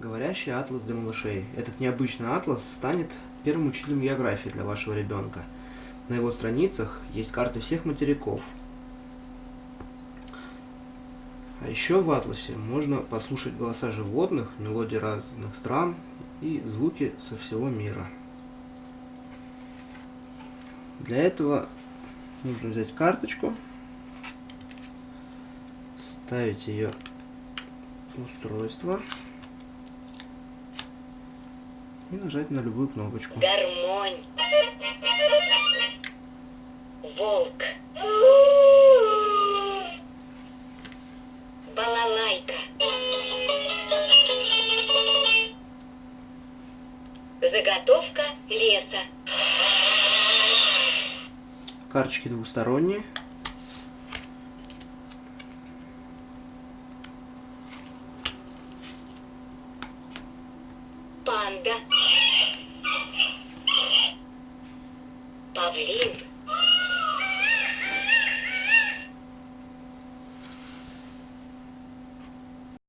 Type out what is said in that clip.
Говорящий атлас для малышей. Этот необычный атлас станет первым учителем географии для вашего ребенка. На его страницах есть карты всех материков. А еще в атласе можно послушать голоса животных, мелодии разных стран и звуки со всего мира. Для этого нужно взять карточку, ставить ее в устройство и нажать на любую кнопочку. Гармонь. Волк. Балалайка. Заготовка леса. Карточки двухсторонние. Panda. Pavlin.